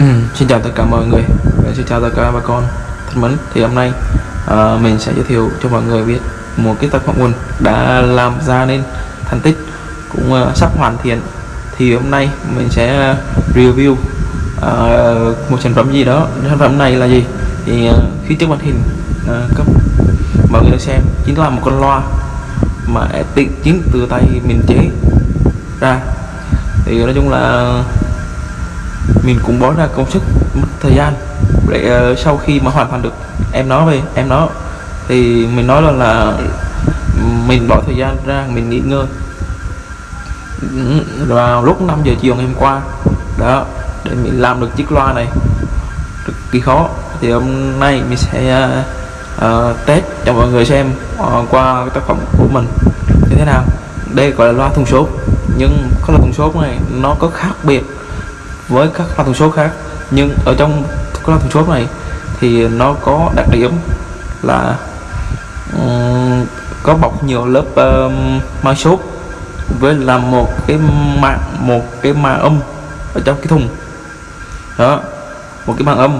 Ừ, xin chào tất cả mọi người. Dạ, xin chào tất cả bà con thân mến. Thì hôm nay à, mình sẽ giới thiệu cho mọi người biết một cái tác phẩm nguồn đã làm ra nên thành tích cũng à, sắp hoàn thiện. Thì hôm nay mình sẽ review à, một sản phẩm gì đó. Sản phẩm này là gì? Thì à, khi trước màn hình à, cấp mọi người xem chính là một con loa mà tự chính từ tay mình chế ra. Thì nói chung là mình cũng bỏ ra công sức mất thời gian. Để uh, sau khi mà hoàn thành được em nó về em nó thì mình nói là là mình bỏ thời gian ra mình nghỉ ngơi. Vào lúc 5 giờ chiều ngày hôm qua đó để mình làm được chiếc loa này. Cực kỳ khó. Thì hôm nay mình sẽ uh, uh, test cho mọi người xem uh, qua cái tác phẩm của mình như thế nào. Đây gọi là loa thùng số nhưng không là thùng số này nó có khác biệt với các loa tần số khác. Nhưng ở trong các loa tần số này thì nó có đặc điểm là um, có bọc nhiều lớp um, mai sốt với là một cái mạng một cái màng âm ở trong cái thùng. Đó một cái màng âm.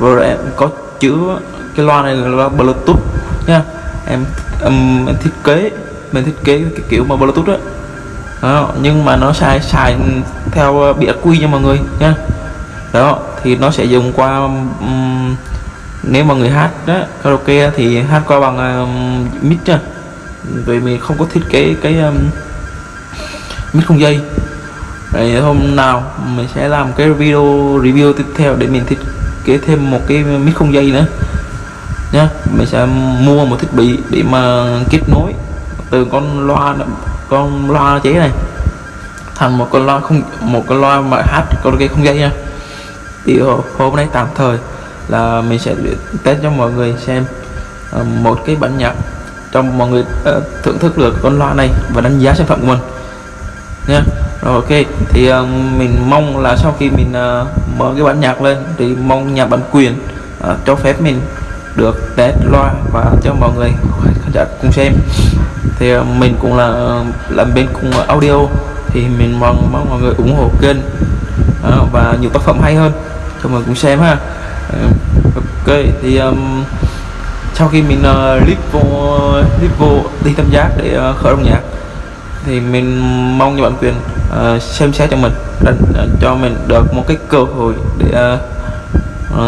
Rồi em có chứa cái loa này là loa bluetooth nha. Em, em, em thiết kế mình thiết kế cái kiểu mà bluetooth đó đó, nhưng mà nó xài xài theo ờ, bị quy cho mọi người nha. Đó thì nó sẽ dùng qua um, nếu mà người hát đó karaoke thì hát qua bằng um, mic nha. Vì mình không có thiết kế cái um, mic không dây. Rồi hôm nào mình sẽ làm cái video review tiếp theo để mình thiết kế thêm một cái mic không dây nữa. Nhá mình sẽ mua một thiết bị để mà kết nối từ con loa con loa chế này. Thành một con loa không một con loa mà hát karaoke không dây nha. Thì hôm nay tạm thời là mình sẽ test cho mọi người xem ờ, một cái bản nhạc trong mọi người uh, thưởng thức được con loa này và đánh giá sản phẩm của mình. Nha. Rồi ok. Thì uh, mình mong là sau khi mình uh, mở cái bản nhạc lên thì mong nhà bản quyền uh, cho phép mình được test loa và cho mọi người khán giả cùng xem. Thì ờ, mình cũng là ờ, làm bên cùng audio thì mình mong mong mọi người ủng hộ kênh và nhiều tác phẩm hay hơn cho mọi người cùng xem ha. Ờ, ok thì um, sau khi mình uh, clip vô clip vô đi tham giác để uh, khởi động nhạc thì mình mong như bản quyền uh, xem xét cho mình đánh, uh, cho mình được một cái cơ hội để uh,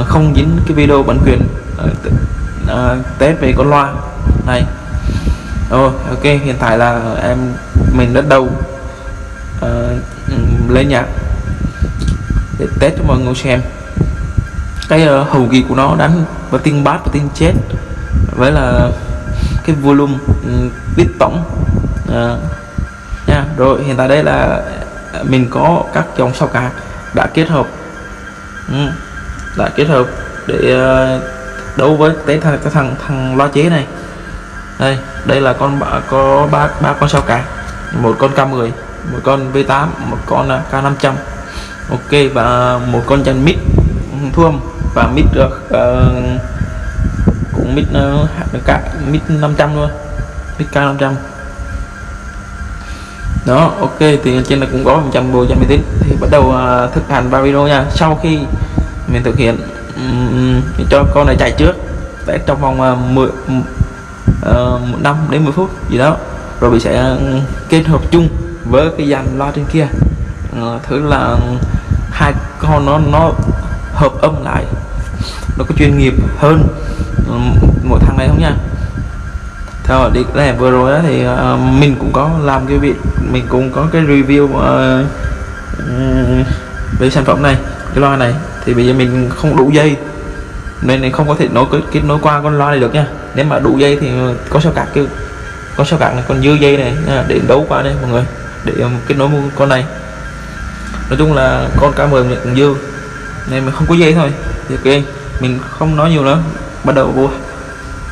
uh, không dính cái video bản quyền uh, test về con loa. Này. Rồi ok hiện tại là em mình đã đầu ờ, uh, lấy nhạc để test cho mọi người xem. Cái uh, hầu kỳ của nó đánh và tiếng bass và tiếng chết với là cái volume um, biết tổng. Uh, nha. Rồi hiện tại đây là mình có các dòng sao cả đã kết hợp. Um, đã kết hợp để uh, đối với cái thằng cái thằng thằng loa chế này. Đây đây là con có ba ba con sao cả một con K10 một con V8 một con à, K500 ok và một con chân mít. Thuông và mít được uh, cũng mít uh, cả mít 500 luôn. Mít K500 đó ok thì trên này cũng có 100 bộ trăm tính thì bắt đầu uh, thực hành vào video nha. Sau khi mình thực hiện um, cho con này chạy trước. Để trong vòng uh, 10 uh, 5 đến 10 phút gì đó rồi mình sẽ ờ, kết hợp chung với cái dàn loa trên kia. Ờ, uh, thử là hai con nó nó hợp âm lại nó có chuyên nghiệp hơn ừ, một thằng này không nha. Theo đi này vừa rồi đó thì uh, mình cũng có làm cái việc mình cũng có cái review uh, về sản phẩm này cái loa này thì bây giờ mình không đủ dây nên không có thể nối kết nối qua con loa này được nha. Nếu mà đủ dây thì có sao cạc kêu có sao cạc này còn dư dây này nha, để đấu qua đây mọi người để um, kết nối con này. Nói chung là con cá mười mình dư nên mình không có dây thôi. Thì ok mình không nói nhiều nữa bắt đầu vô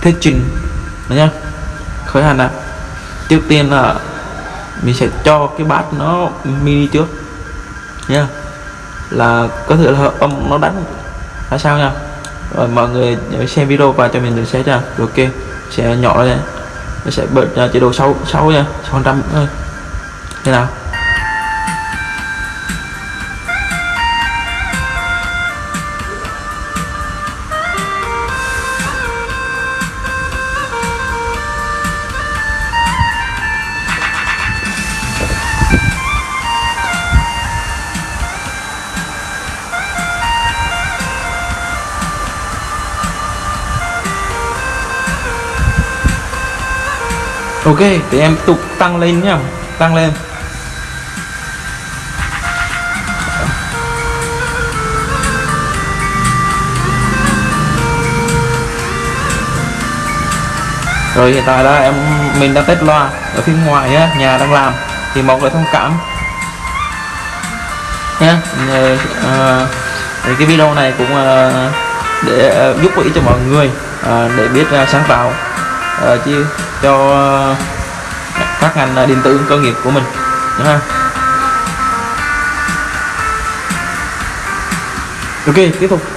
thế trình nha. Khởi hành ạ. Trước tiên là mình sẽ cho cái bát nó mini trước nha là có thể là âm nó đánh là sao nha? Rồi mọi người xem video và cho mình được sẽ nha. Ok, sẽ nhỏ lên. Nó sẽ bật chế độ sâu sâu nha 600 ơi. Thế nào? Ok thì em tục tăng lên nhá. Tăng lên. Rồi hiện tại là em mình đang test loa ở phía ngoài nhá nhà đang làm thì mong người thông cảm. Nhá uh, cái video này cũng ờ, để ờ, giúp ích cho mọi người để biết sáng tạo. Ờ, uh, chứ cho ờ, uh, các ngành ờ, điện tử công nghiệp của mình ha ok tiếp tục.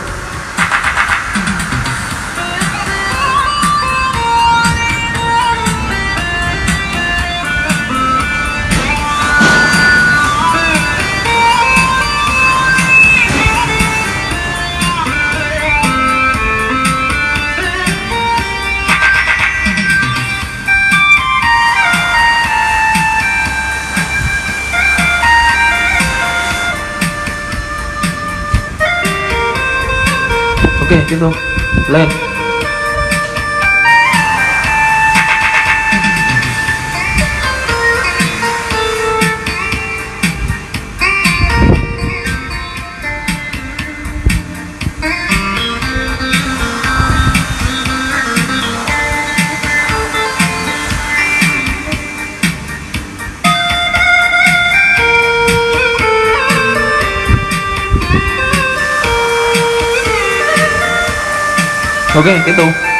Ok tiếp ok tiếp tục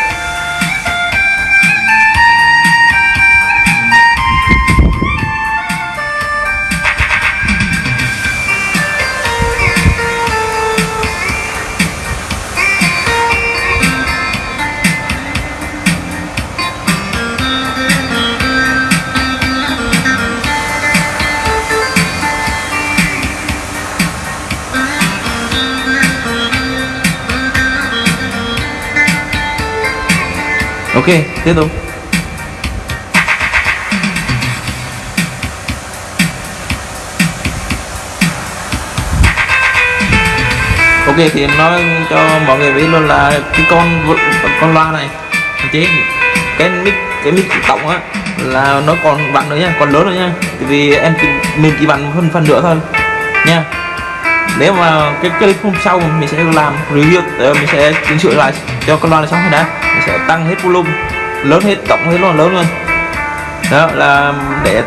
tiếp tục. Ok, thì em nói cho mọi người biết luôn là cái con con loa này. Chế cái mic cái mic tổng á, là nó còn bạn nữa nha, còn lớn nữa nha. Vì em mình chỉ bạn hơn phần nữa thôi, nha. Nếu mà cái clip hôm sau mình sẽ làm review ờ, mình sẽ chỉnh sửa lại cho con loa này xong rồi đã sẽ tăng hết volume lớn hết tổng hết luôn lớn luôn đó là để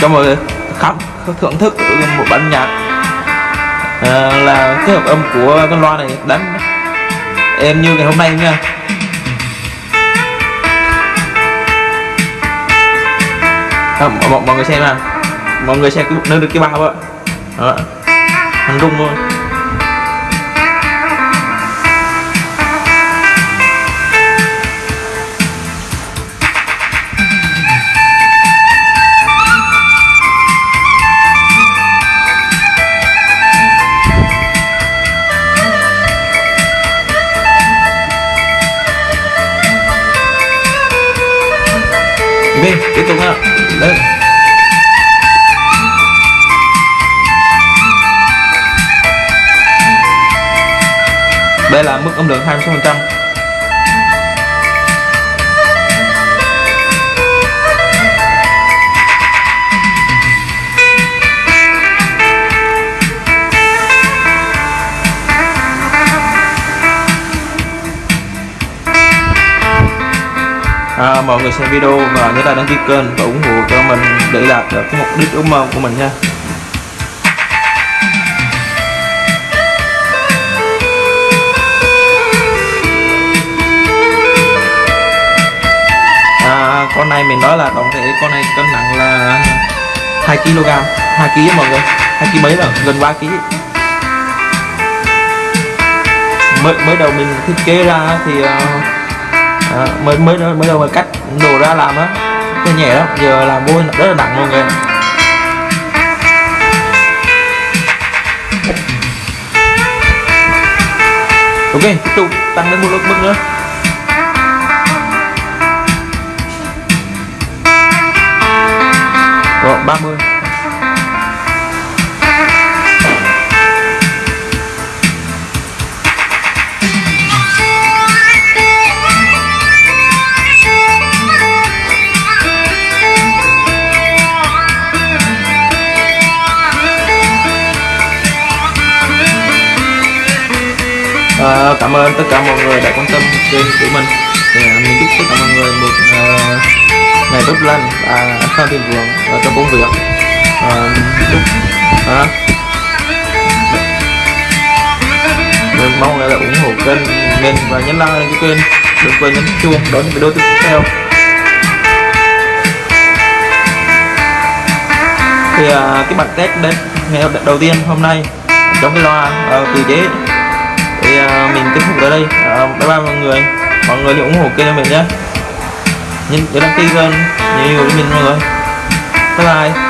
cho mọi người khám thưởng thức một bản nhạc à, là cái hợp âm của con loa này đánh em như ngày hôm nay nha. À, mọi, mọi người xem nè mọi người xem cái nơi được cái bao á à, anh rung luôn ok tiếp tục ha. Lên đây là mức âm lượng 26% à, mọi người xem video và nhớ là đăng ký kênh và ủng hộ cho mình để đạt được cái mục đích ước mơ của mình nha. À, con này mình nói là tổng thể con này cân nặng là 2 kg 2 kg mọi người. 2 kg mấy rồi gần 3 kg. Mới mới đầu mình thiết kế ra thì uh, à, mới mới mới đầu mà cắt đồ ra làm á. Nó nhẹ lắm giờ làm vô rất là nặng mọi người ok tiếp tục tăng lên một mức nữa. Rồi 30 Cảm ơn tất cả mọi người đã quan tâm kênh của mình. Thì à, mình chúc tất cả mọi người một uh, ngày tốt lành và phan thịnh vượng uh, trong công việc. À, chúc uh, mình mong là ủng hộ kênh mình và nhấn like lên cái kênh đừng quên nhấn chuông đón những video tiếp theo. Thì uh, cái bản test đến ngày đầu tiên hôm nay trong cái loa uh, từ chế thì à, mình kết thúc ở đây. À, bye bye mọi người. Mọi người hãy ủng hộ kênh mình nhé. Nhấn nhớ đăng ký kênh nhiều nhiều cho mình mọi người. Bye bye.